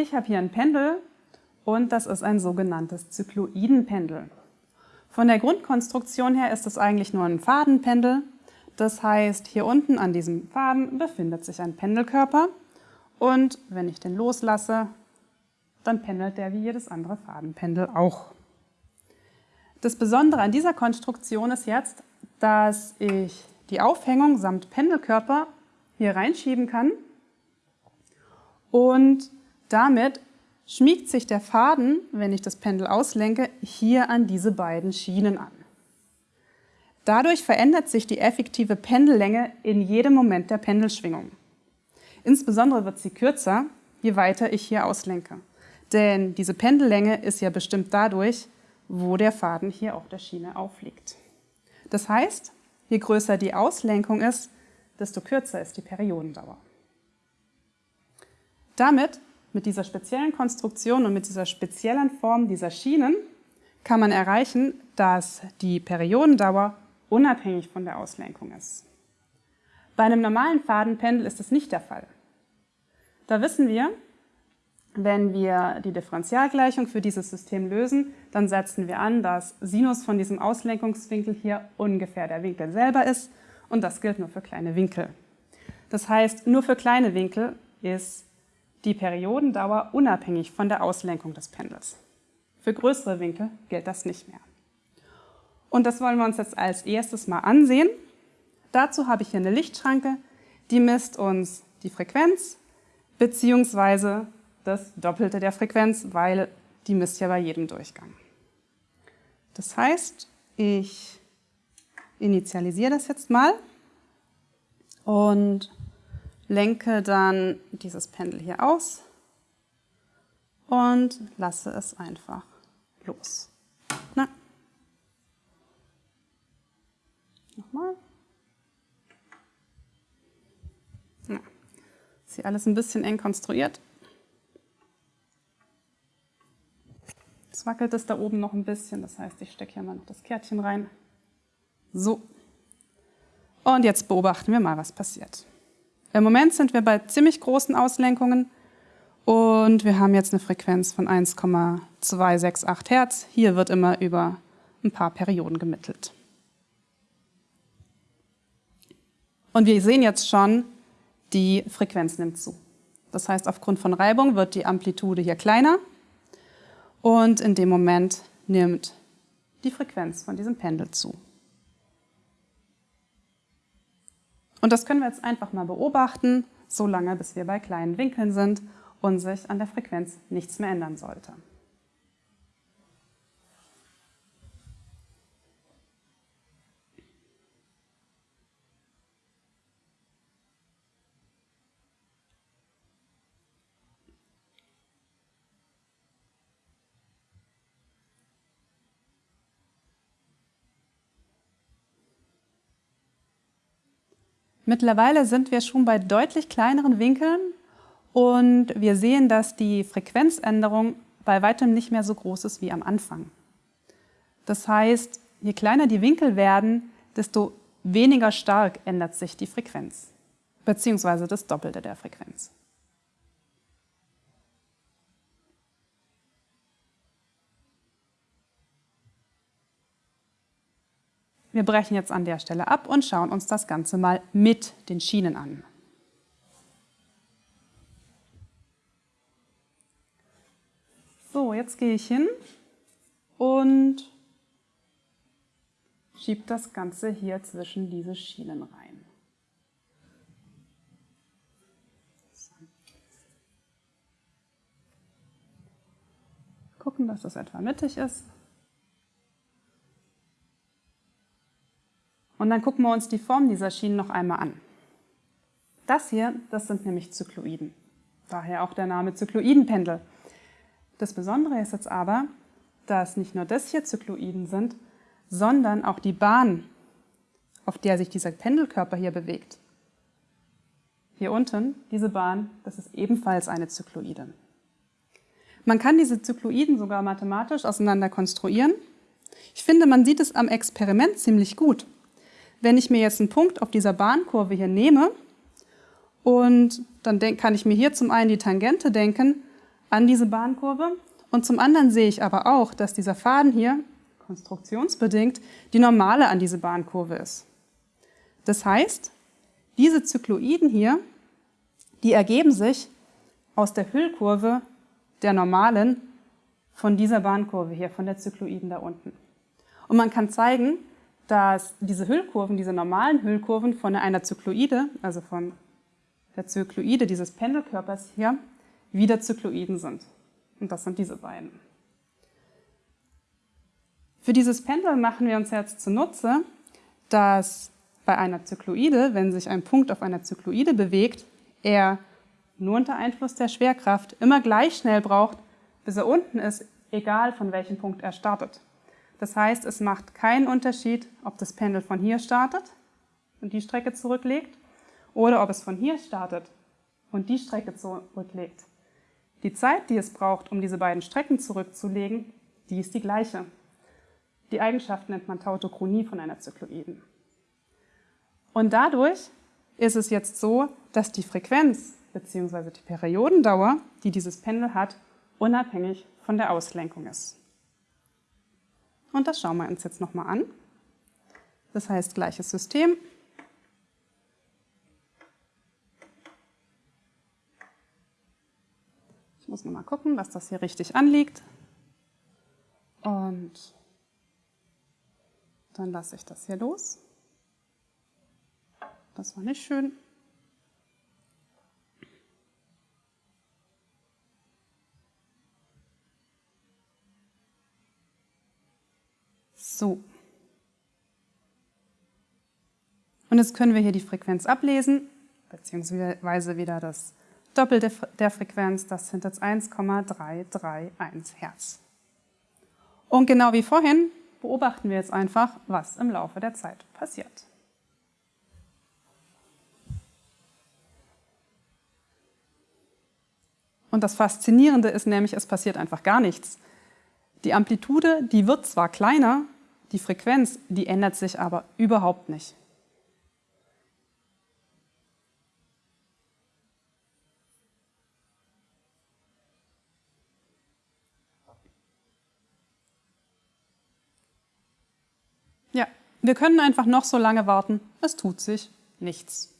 Ich habe hier ein Pendel und das ist ein sogenanntes Zykloidenpendel. Von der Grundkonstruktion her ist es eigentlich nur ein Fadenpendel. Das heißt, hier unten an diesem Faden befindet sich ein Pendelkörper und wenn ich den loslasse, dann pendelt der wie jedes andere Fadenpendel auch. Das Besondere an dieser Konstruktion ist jetzt, dass ich die Aufhängung samt Pendelkörper hier reinschieben kann und damit schmiegt sich der Faden, wenn ich das Pendel auslenke, hier an diese beiden Schienen an. Dadurch verändert sich die effektive Pendellänge in jedem Moment der Pendelschwingung. Insbesondere wird sie kürzer, je weiter ich hier auslenke. Denn diese Pendellänge ist ja bestimmt dadurch, wo der Faden hier auf der Schiene aufliegt. Das heißt, je größer die Auslenkung ist, desto kürzer ist die Periodendauer. Damit, mit dieser speziellen Konstruktion und mit dieser speziellen Form dieser Schienen, kann man erreichen, dass die Periodendauer unabhängig von der Auslenkung ist. Bei einem normalen Fadenpendel ist das nicht der Fall. Da wissen wir, wenn wir die Differentialgleichung für dieses System lösen, dann setzen wir an, dass Sinus von diesem Auslenkungswinkel hier ungefähr der Winkel selber ist und das gilt nur für kleine Winkel. Das heißt, nur für kleine Winkel ist die Periodendauer unabhängig von der Auslenkung des Pendels. Für größere Winkel gilt das nicht mehr. Und das wollen wir uns jetzt als erstes mal ansehen. Dazu habe ich hier eine Lichtschranke, die misst uns die Frequenz beziehungsweise das Doppelte der Frequenz, weil die misst ja bei jedem Durchgang. Das heißt, ich initialisiere das jetzt mal und lenke dann dieses Pendel hier aus und lasse es einfach los. Na. Nochmal. Ja. Ist hier alles ein bisschen eng konstruiert. Jetzt wackelt es da oben noch ein bisschen, das heißt, ich stecke hier mal noch das Kärtchen rein. So. Und jetzt beobachten wir mal, was passiert. Im Moment sind wir bei ziemlich großen Auslenkungen und wir haben jetzt eine Frequenz von 1,268 Hertz. Hier wird immer über ein paar Perioden gemittelt. Und wir sehen jetzt schon, die Frequenz nimmt zu. Das heißt, aufgrund von Reibung wird die Amplitude hier kleiner und in dem Moment nimmt die Frequenz von diesem Pendel zu. Und das können wir jetzt einfach mal beobachten, so lange bis wir bei kleinen Winkeln sind und sich an der Frequenz nichts mehr ändern sollte. Mittlerweile sind wir schon bei deutlich kleineren Winkeln und wir sehen, dass die Frequenzänderung bei weitem nicht mehr so groß ist wie am Anfang. Das heißt, je kleiner die Winkel werden, desto weniger stark ändert sich die Frequenz, beziehungsweise das Doppelte der Frequenz. Wir brechen jetzt an der Stelle ab und schauen uns das Ganze mal mit den Schienen an. So, jetzt gehe ich hin und schiebe das Ganze hier zwischen diese Schienen rein. Gucken, dass das etwa mittig ist. Und dann gucken wir uns die Form dieser Schienen noch einmal an. Das hier, das sind nämlich Zykloiden. Daher auch der Name Zykloidenpendel. Das Besondere ist jetzt aber, dass nicht nur das hier Zykloiden sind, sondern auch die Bahn, auf der sich dieser Pendelkörper hier bewegt. Hier unten, diese Bahn, das ist ebenfalls eine Zykloide. Man kann diese Zykloiden sogar mathematisch auseinander konstruieren. Ich finde, man sieht es am Experiment ziemlich gut. Wenn ich mir jetzt einen Punkt auf dieser Bahnkurve hier nehme und dann kann ich mir hier zum einen die Tangente denken, an diese Bahnkurve. Und zum anderen sehe ich aber auch, dass dieser Faden hier konstruktionsbedingt die Normale an diese Bahnkurve ist. Das heißt, diese Zykloiden hier, die ergeben sich aus der Hüllkurve der Normalen von dieser Bahnkurve hier, von der Zykloiden da unten. Und man kann zeigen, dass diese Hüllkurven, diese normalen Hüllkurven von einer Zykloide, also von der Zykloide dieses Pendelkörpers hier, wieder Zykloiden sind. Und das sind diese beiden. Für dieses Pendel machen wir uns jetzt zunutze, dass bei einer Zykloide, wenn sich ein Punkt auf einer Zykloide bewegt, er nur unter Einfluss der Schwerkraft immer gleich schnell braucht, bis er unten ist, egal von welchem Punkt er startet. Das heißt, es macht keinen Unterschied, ob das Pendel von hier startet und die Strecke zurücklegt oder ob es von hier startet und die Strecke zurücklegt. Die Zeit, die es braucht, um diese beiden Strecken zurückzulegen, die ist die gleiche. Die Eigenschaft nennt man Tautochronie von einer Zykloiden. Und dadurch ist es jetzt so, dass die Frequenz bzw. die Periodendauer, die dieses Pendel hat, unabhängig von der Auslenkung ist. Und das schauen wir uns jetzt nochmal an. Das heißt, gleiches System. Ich muss nochmal gucken, dass das hier richtig anliegt. Und dann lasse ich das hier los. Das war nicht schön. So. Und jetzt können wir hier die Frequenz ablesen, beziehungsweise wieder das Doppelte der Frequenz, das sind jetzt 1,331 Hertz. Und genau wie vorhin beobachten wir jetzt einfach, was im Laufe der Zeit passiert. Und das Faszinierende ist nämlich, es passiert einfach gar nichts. Die Amplitude, die wird zwar kleiner, die Frequenz, die ändert sich aber überhaupt nicht. Ja, wir können einfach noch so lange warten, es tut sich nichts.